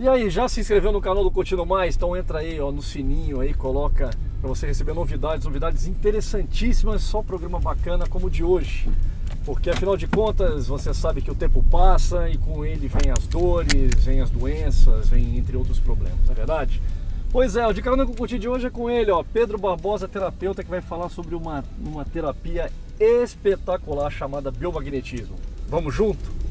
E aí, já se inscreveu no canal do Curtindo Mais? Então entra aí ó, no sininho aí, coloca para você receber novidades, novidades interessantíssimas, só programa bacana como o de hoje. Porque afinal de contas, você sabe que o tempo passa e com ele vem as dores, vem as doenças, vem entre outros problemas, não é verdade? Pois é, o de carona com o Curti de hoje é com ele, ó, Pedro Barbosa, terapeuta, que vai falar sobre uma, uma terapia espetacular chamada biomagnetismo. Vamos junto?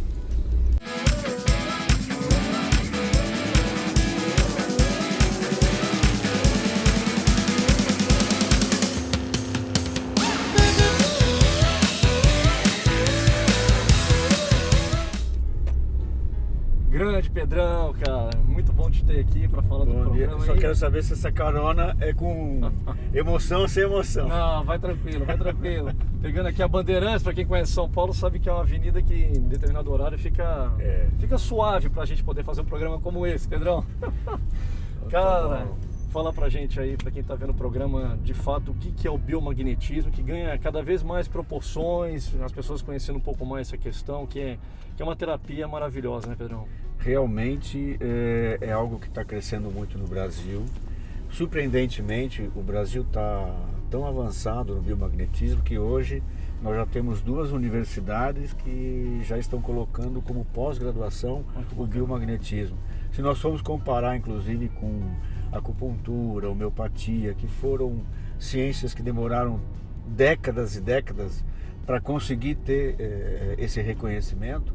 Aqui para falar bom do programa. Dia. Só aí. quero saber se essa carona é com emoção ou sem emoção. Não, vai tranquilo, vai tranquilo. Pegando aqui a Bandeirantes, para quem conhece São Paulo, sabe que é uma avenida que em determinado horário fica, é. fica suave para a gente poder fazer um programa como esse, Pedrão. cara, fala pra gente aí, para quem tá vendo o programa, de fato, o que, que é o biomagnetismo, que ganha cada vez mais proporções, as pessoas conhecendo um pouco mais essa questão, que é, que é uma terapia maravilhosa, né, Pedrão? Realmente é, é algo que está crescendo muito no Brasil. Surpreendentemente, o Brasil está tão avançado no biomagnetismo que hoje nós já temos duas universidades que já estão colocando como pós-graduação o biomagnetismo. Se nós formos comparar, inclusive, com acupuntura, homeopatia, que foram ciências que demoraram décadas e décadas para conseguir ter é, esse reconhecimento,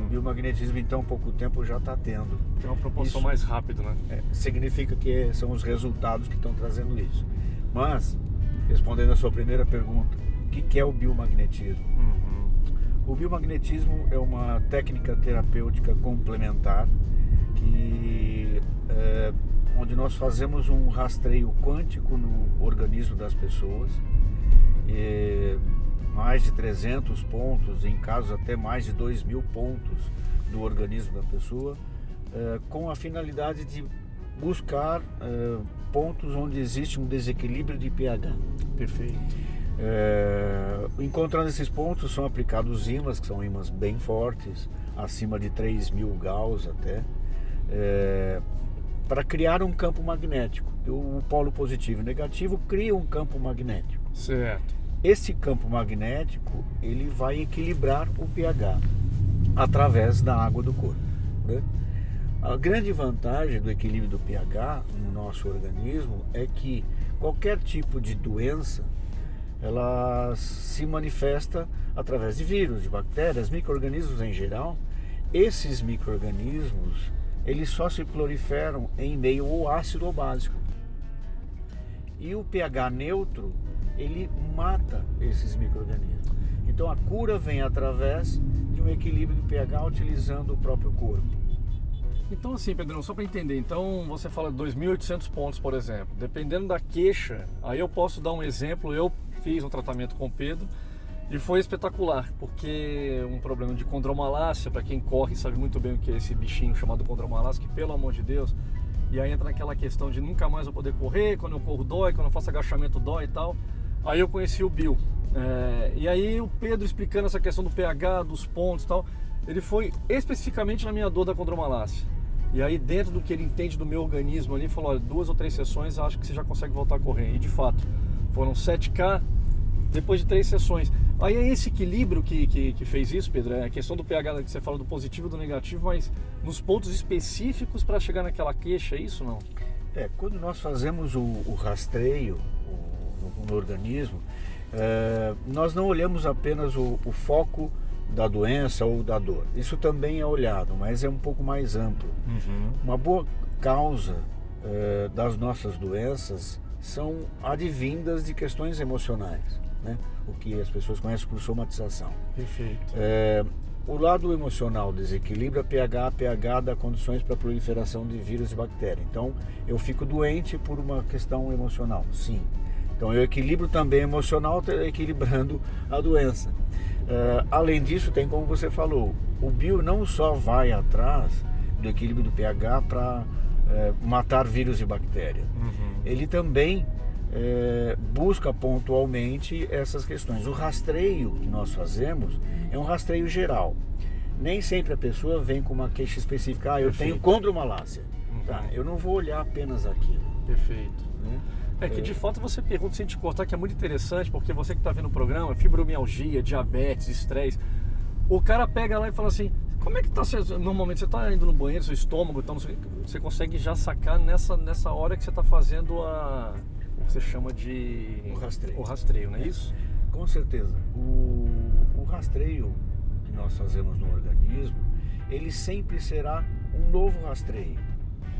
uhum. o biomagnetismo em tão pouco tempo já está tendo. Tem uma proporção isso, mais rápida, né? É, significa que são os resultados que estão trazendo isso. Mas, respondendo a sua primeira pergunta, o que, que é o biomagnetismo? Uhum. O biomagnetismo é uma técnica terapêutica complementar que é, onde nós fazemos um rastreio quântico no organismo das pessoas, mais de 300 pontos, em casos até mais de 2 mil pontos do organismo da pessoa, é, com a finalidade de buscar é, pontos onde existe um desequilíbrio de pH. Perfeito. É, encontrando esses pontos são aplicados ímãs, que são ímãs bem fortes, acima de 3 mil Gauss até, é, para criar um campo magnético. O polo positivo e negativo cria um campo magnético. Certo. Esse campo magnético ele vai equilibrar o pH através da água do corpo. Né? A grande vantagem do equilíbrio do pH no nosso organismo é que qualquer tipo de doença ela se manifesta através de vírus, de bactérias, micro-organismos em geral. Esses micro-organismos eles só se proliferam em meio ou ácido ou básico. E o pH neutro, ele mata esses micro-organismos. Então a cura vem através de um equilíbrio do pH utilizando o próprio corpo. Então assim, Pedrão, só para entender, então você fala 2.800 pontos, por exemplo. Dependendo da queixa, aí eu posso dar um exemplo, eu fiz um tratamento com o Pedro, e foi espetacular, porque um problema de condromalácia, para quem corre sabe muito bem o que é esse bichinho chamado condromalácia, que pelo amor de Deus, e aí entra naquela questão de nunca mais eu poder correr, quando eu corro dói, quando eu faço agachamento dói e tal. Aí eu conheci o Bill. É, e aí o Pedro explicando essa questão do pH, dos pontos e tal, ele foi especificamente na minha dor da condromalácia. E aí dentro do que ele entende do meu organismo ali, falou, olha, duas ou três sessões acho que você já consegue voltar a correr. E de fato, foram 7K depois de três sessões. Aí é esse equilíbrio que, que, que, fez isso, Pedro, é a questão do pH que você fala do positivo e do negativo, mas nos pontos específicos para chegar naquela queixa, é isso não? É, quando nós fazemos o, o rastreio o, no, organismo, é, nós não olhamos apenas o, o, foco da doença ou da dor. Isso também é olhado, mas é um pouco mais amplo. Uhum. Uma boa causa é, das nossas doenças são advindas de questões emocionais né? o que as pessoas conhecem por somatização. Perfeito. É, o lado emocional desequilibra pH, pH dá condições para a proliferação de vírus e bactérias. Então, eu fico doente por uma questão emocional, sim. Então, eu equilibro também emocional, equilibrando a doença. É, além disso, tem como você falou, o bio não só vai atrás do equilíbrio do pH para é, matar vírus e bactérias, uhum. ele também é, busca pontualmente essas questões. O rastreio que nós fazemos é um rastreio geral. nem sempre a pessoa vem com uma queixa específica, ah, eu Perfeito. tenho condromalácia. Uhum. Tá, eu não vou olhar apenas aquilo. Perfeito. Né? É que de fato você pergunta sem te cortar, que é muito interessante, porque você que está vendo o programa, fibromialgia, diabetes, estresse, o cara pega lá e fala assim, como é que tá, normalmente você está indo no banheiro, seu estômago, então, você consegue já sacar nessa, nessa hora que você está fazendo a, o que você chama de... O rastreio. O rastreio, não é isso? Com certeza. O, o rastreio que nós fazemos no organismo, ele sempre será um novo rastreio.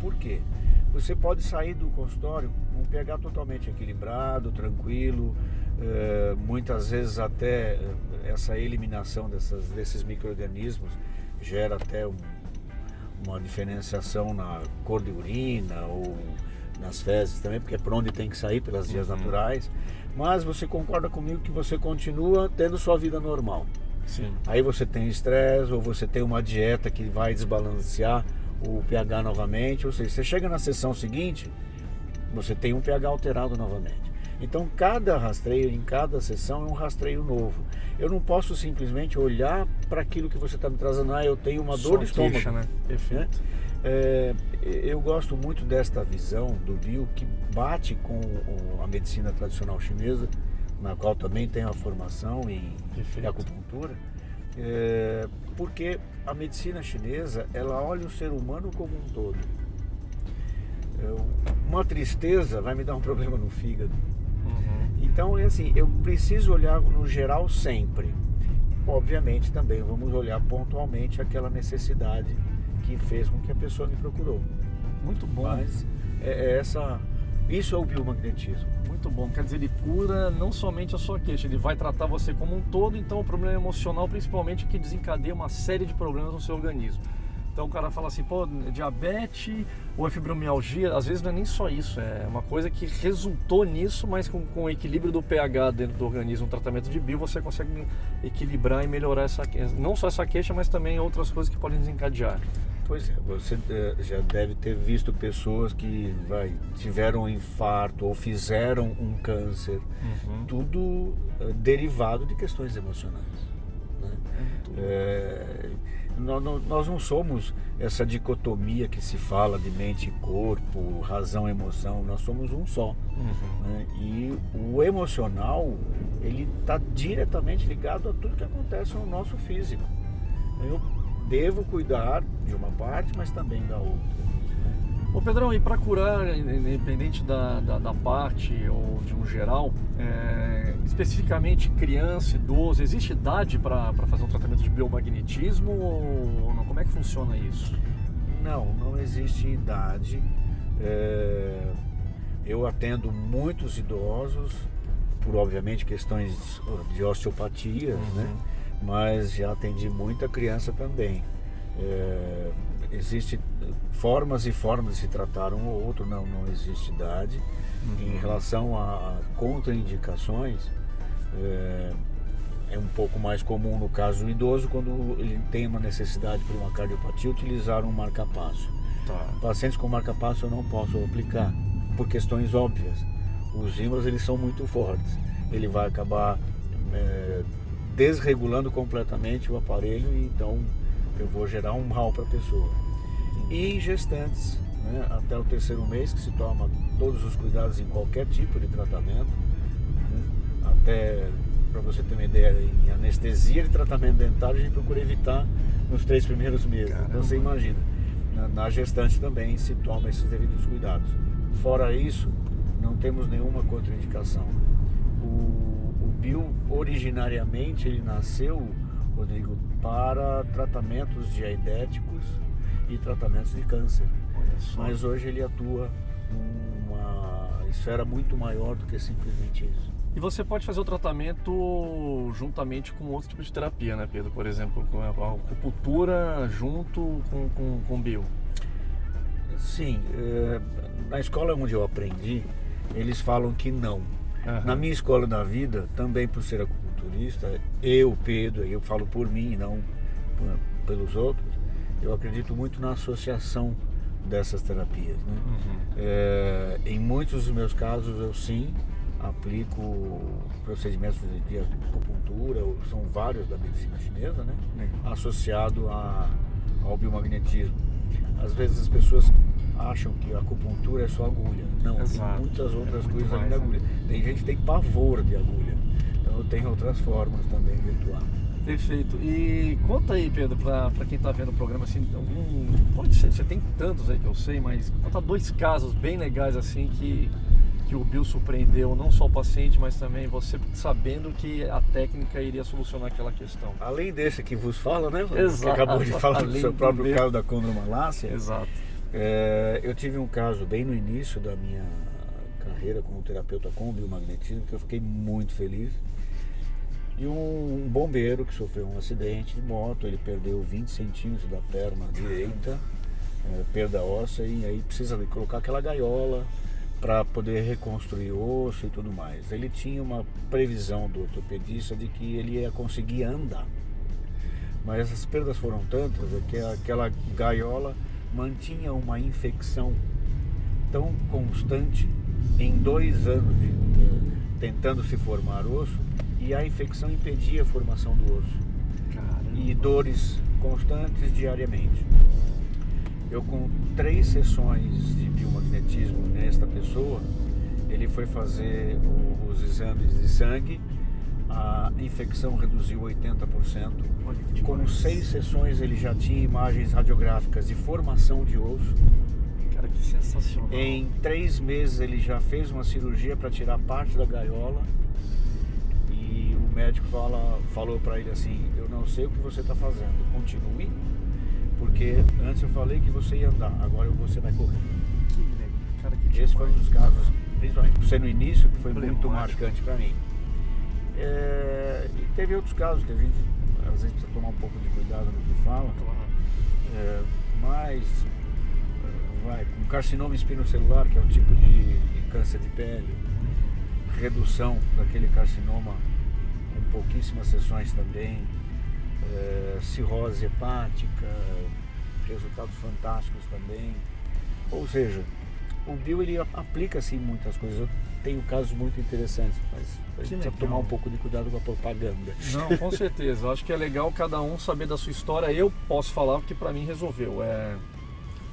Por quê? Você pode sair do consultório com um pH totalmente equilibrado, tranquilo, eh, muitas vezes até eh, essa eliminação dessas, desses micro-organismos gera até um- uma diferenciação na cor de urina ou nas fezes também, porque é por onde tem que sair, pelas vias Uhum. naturais. Mas você concorda comigo que você continua tendo sua vida normal. Sim. Aí você tem estresse ou você tem uma dieta que vai desbalancear o pH novamente, ou seja, você chega na sessão seguinte, você tem um pH alterado novamente. Então cada rastreio em cada sessão é um rastreio novo. Eu não posso simplesmente olhar para aquilo que você está me trazendo, ah, eu tenho uma Só dor de estômago. queixa, né? Perfeito. É, eu gosto muito desta visão do bio que bate com a medicina tradicional chinesa, na qual também tenho a formação em Perfeito. acupuntura, é, porque a medicina chinesa ela olha o ser humano como um todo. Eu- uma tristeza vai me dar um problema no fígado. Uhum. Então é assim, eu preciso olhar no geral sempre. Obviamente também vamos olhar pontualmente aquela necessidade que fez com que a pessoa me procurou. Muito bom. Mas é, é essa, isso é o biomagnetismo. Muito bom. Quer dizer, ele cura não somente a sua queixa, ele vai tratar você como um todo, então o problema emocional, principalmente, que desencadeia uma série de problemas no seu organismo. Então o cara fala assim, pô, é diabetes ou é fibromialgia, às vezes não é nem só isso, é uma coisa que resultou nisso, mas com, com o equilíbrio do pH dentro do organismo, um tratamento de bio, você consegue equilibrar e melhorar essa não só essa queixa, mas também outras coisas que podem desencadear. Pois é, você eh, já deve ter visto pessoas que vai, tiveram um infarto ou fizeram um câncer, tudo eh, derivado de questões emocionais. né? É, nó- nós não somos essa dicotomia que se fala de mente e corpo, razão e emoção, nós somos um só. Uhum. né? E o emocional, ele está diretamente ligado a tudo que acontece no nosso físico. Eu devo cuidar de uma parte, mas também da outra. Ô Pedrão, e para curar, independente da, da, da parte ou de um geral, é, especificamente criança, idoso, existe idade para fazer um tratamento de biomagnetismo ou não? Como é que funciona isso? Não, não existe idade. É, eu atendo muitos idosos, por obviamente questões de osteopatias, né? Mas já atendi muita criança também. É, existe formas e formas de se tratar um ou outro, não, não existe idade. Em relação a contraindicações, é, é um pouco mais comum no caso do idoso, quando ele tem uma necessidade por uma cardiopatia, utilizar um marca-passo. Tá. Pacientes com marca-passo eu não posso aplicar, por questões óbvias. Os ímãs eles são muito fortes. Ele vai acabar é, desregulando completamente o aparelho e então eu vou gerar um mal para a pessoa. E em gestantes, né, até o terceiro mês, que se toma todos os cuidados em qualquer tipo de tratamento, né, até para você ter uma ideia, em anestesia de tratamento dentário a gente procura evitar nos três primeiros meses. Caramba. Então você imagina, na, na gestante também se toma esses devidos cuidados. Fora isso, não temos nenhuma contraindicação. O, originariamente ele nasceu, Rodrigo, para tratamentos diaidéticos e tratamentos de câncer. Mas hoje ele atua numa esfera muito maior do que simplesmente isso. E você pode fazer o tratamento juntamente com outro tipo de terapia, né, Pedro? Por exemplo, com a a acupuntura junto com, com, com bio. Sim, eh, na escola onde eu aprendi, eles falam que não. Aham. Na minha escola da vida, também por ser acupunturista, eu, Pedro, eu falo por mim, não pelos outros, eu acredito muito na associação dessas terapias. né? Uhum. É, em muitos dos meus casos, eu sim aplico procedimentos de acupuntura, são vários da medicina chinesa, né? Associado a, ao biomagnetismo. Às vezes as pessoas acham que a acupuntura é só agulha. Não, Exato. tem muitas outras é coisas além da agulha. Tem gente que tem pavor de agulha. Então tenho outras formas também de atuar. Perfeito. E conta aí, Pedro, para quem está vendo o programa, assim, algum, pode ser, você tem tantos aí que eu sei, mas conta dois casos bem legais assim que que o Bill surpreendeu não só o paciente, mas também você sabendo que a técnica iria solucionar aquela questão. Além desse que vos fala, né? Exato. Que acabou de falar do seu próprio do caso da condromalácia. Exato. É, eu tive um caso bem no início da minha carreira como terapeuta com biomagnetismo que eu fiquei muito feliz. E um, um bombeiro que sofreu um acidente de moto, ele perdeu 20 centímetros da perna direita, é, perda óssea, e aí precisa colocar aquela gaiola para poder reconstruir osso e tudo mais. Ele tinha uma previsão do ortopedista de que ele ia conseguir andar. Mas essas perdas foram tantas que aquela gaiola mantinha uma infecção tão constante em dois anos de, de, tentando se formar osso e a infecção impedia a formação do osso. Caramba. E dores constantes diariamente. Eu com três sessões de biomagnetismo nesta pessoa, ele foi fazer os exames de sangue, a infecção reduziu 80%. Com seis sessões ele já tinha imagens radiográficas de formação de osso. Cara, que sensacional. Em três meses ele já fez uma cirurgia para tirar parte da gaiola. E o médico fala, falou para ele assim, eu não sei o que você está fazendo, continue porque antes eu falei que você ia andar, agora você vai correr. Que legal, cara, que Esse foi um dos casos, principalmente por ser no início, que foi muito marcante para mim. É, e teve outros casos que a gente às vezes precisa tomar um pouco de cuidado no que fala. É, mas vai, com carcinoma espinocelular, que é um tipo de, de câncer de pele, redução daquele carcinoma com pouquíssimas sessões também é, cirrose hepática, resultados fantásticos também. Ou seja, o bio ele aplica assim muitas coisas. Tenho casos muito interessantes, mas a gente precisa tomar um pouco de cuidado com a propaganda. Não, com certeza. Eu acho que é legal cada um saber da sua história. Eu posso falar que para mim resolveu. É...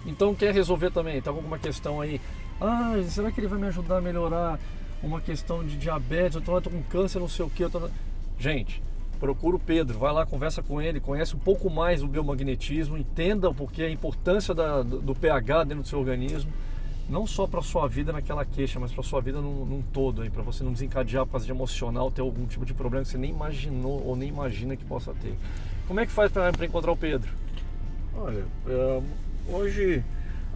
Então quer resolver também? Tá com alguma questão aí? Ah, será que ele vai me ajudar a melhorar uma questão de diabetes? Eu tô, tô com câncer, não sei o que. Tô... Gente, procura o Pedro, vai lá, conversa com ele, conhece um pouco mais do biomagnetismo, entenda o porquê, a importância da, do pH dentro do seu organismo, não só para a sua vida naquela queixa, mas para a sua vida num, num todo, para você não desencadear a de emocional, ter algum tipo de problema que você nem imaginou ou nem imagina que possa ter. Como é que faz para encontrar o Pedro? Olha, é, hoje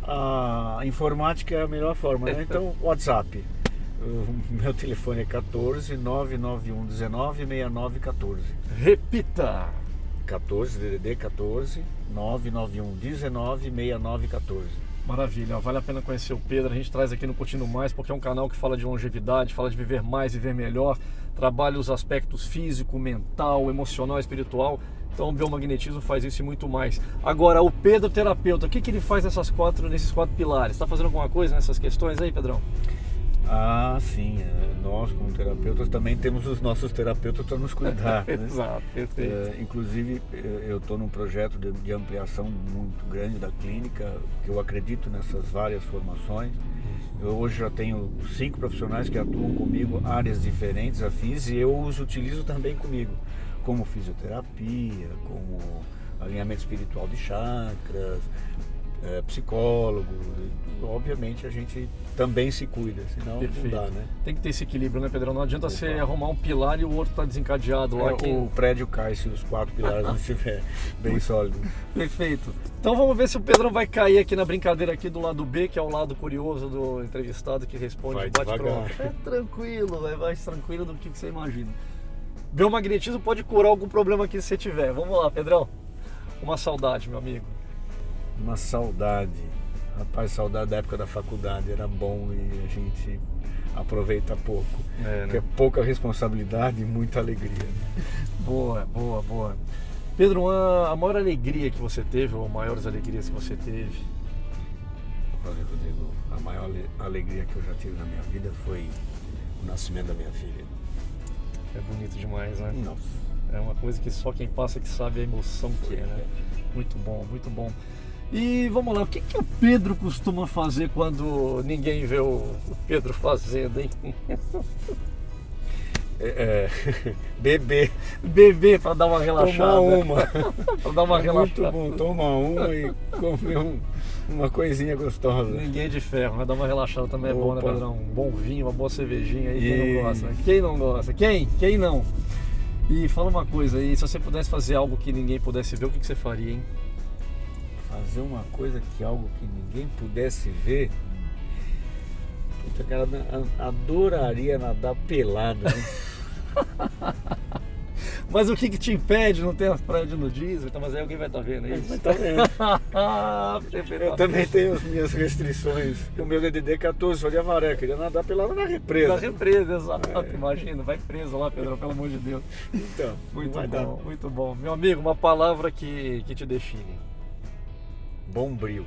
a informática é a melhor forma, né? Então, WhatsApp. O meu telefone é 14 991 19 69 14. Repita! 14 DDD 14 991 19 69 14. Maravilha, vale a pena conhecer o Pedro. A gente traz aqui no Curtindo Mais porque é um canal que fala de longevidade, fala de viver mais, viver melhor, trabalha os aspectos físico, mental, emocional, espiritual. Então o biomagnetismo faz isso e muito mais. Agora, o Pedro terapeuta, o que, que ele faz nessas quatro, nesses quatro pilares? Está fazendo alguma coisa nessas questões aí, Pedrão? Ah, sim. É, nós, como terapeutas, também temos os nossos terapeutas para nos cuidar. né? Exato, perfeito. É, inclusive, eu estou num projeto de, de, ampliação muito grande da clínica, que eu acredito nessas várias formações. Eu hoje já tenho cinco profissionais que atuam comigo, áreas diferentes, afins, e eu os utilizo também comigo, como fisioterapia, como alinhamento espiritual de chakras, é, psicólogo. Obviamente a gente também se cuida, senão Perfeito. não dá, né? Tem que ter esse equilíbrio, né, Pedrão? Não adianta você arrumar um pilar e o outro tá desencadeado lá. É, que... O prédio cai se os quatro pilares não estiver bem sólido. Perfeito. Então vamos ver se o Pedrão vai cair aqui na brincadeira aqui do lado B, que é o lado curioso do entrevistado que responde vai bate pronto. É tranquilo, é mais tranquilo do que você imagina. Biomagnetismo pode curar algum problema que você tiver. Vamos lá, Pedrão. Uma saudade, meu amigo. Uma saudade. Rapaz, saudade da época da faculdade. Era bom e a gente aproveita pouco. É, né? Porque é pouca responsabilidade e muita alegria. Boa, boa, boa. Pedro, a maior alegria que você teve, ou maiores alegrias que você teve? Olha, Rodrigo, a maior alegria que eu já tive na minha vida foi o nascimento da minha filha. É bonito demais, né? Nossa. É uma coisa que só quem passa que sabe a emoção que é, né? Muito bom, muito bom. E vamos lá, o que, que o Pedro costuma fazer quando ninguém vê o Pedro fazendo, hein? É, é, beber. Beber para dar uma relaxada. Tomar uma. para dar uma é relaxada. Muito bom, tomar uma e comer um, uma coisinha gostosa. Ninguém de ferro, mas dar uma relaxada também é bom, né, Opa. Pedrão? Um bom vinho, uma boa cervejinha aí, quem E- não gosta? né? Quem não gosta? Quem? Quem não? E fala uma coisa aí, se você pudesse fazer algo que ninguém pudesse ver, o que, que você faria, hein? Fazer uma coisa que algo que ninguém pudesse ver. Puta, cara, adoraria nadar pelado. Né? Mas o que, que te impede? Não tem as praias de nudismo? Então, mas aí alguém vai estar vendo é isso? Mas tá vendo? Eu também tenho as minhas restrições. O meu DDD 14 só de avaré, queria nadar pelado na represa. Da represa, exato. É. Imagina, vai preso lá, Pedro, pelo amor de Deus. Então, Muito vai bom, dar. muito bom. Meu amigo, uma palavra que, que te define. Bom brilho.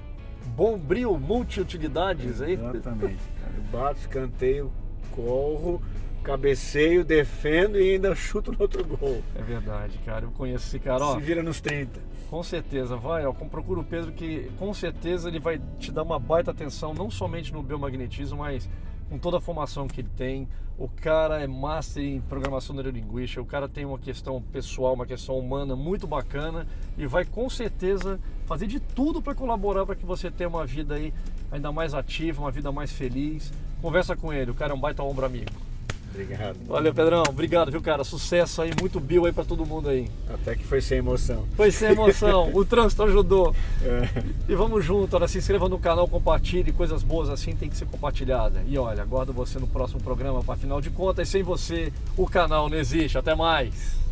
Bombril, multiutilidades, aí? Exatamente. cara. Eu bato, escanteio, corro, cabeceio, defendo e ainda chuto no outro gol. É verdade, cara. Eu conheço esse cara, ó. Se vira nos 30. Com certeza, vai, ó, procura o Pedro que com certeza ele vai te dar uma baita atenção, não somente no biomagnetismo, mas com toda a formação que ele tem. O cara é master em programação neurolinguística, o cara tem uma questão pessoal, uma questão humana muito bacana e vai com certeza fazer de tudo para colaborar para que você tenha uma vida aí ainda mais ativa, uma vida mais feliz. Conversa com ele, o cara é um baita ombro amigo. Obrigado. Valeu, Pedrão. Obrigado, viu, cara? Sucesso aí, muito bio aí para todo mundo aí. Até que foi sem emoção. Foi sem emoção, o trânsito ajudou. É. E vamos junto, olha, se inscreva no canal, compartilhe, coisas boas assim tem que ser compartilhada. E olha, aguardo você no próximo programa, para afinal de contas, sem você o canal não existe. Até mais!